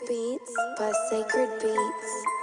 Beats by Sacred Beats.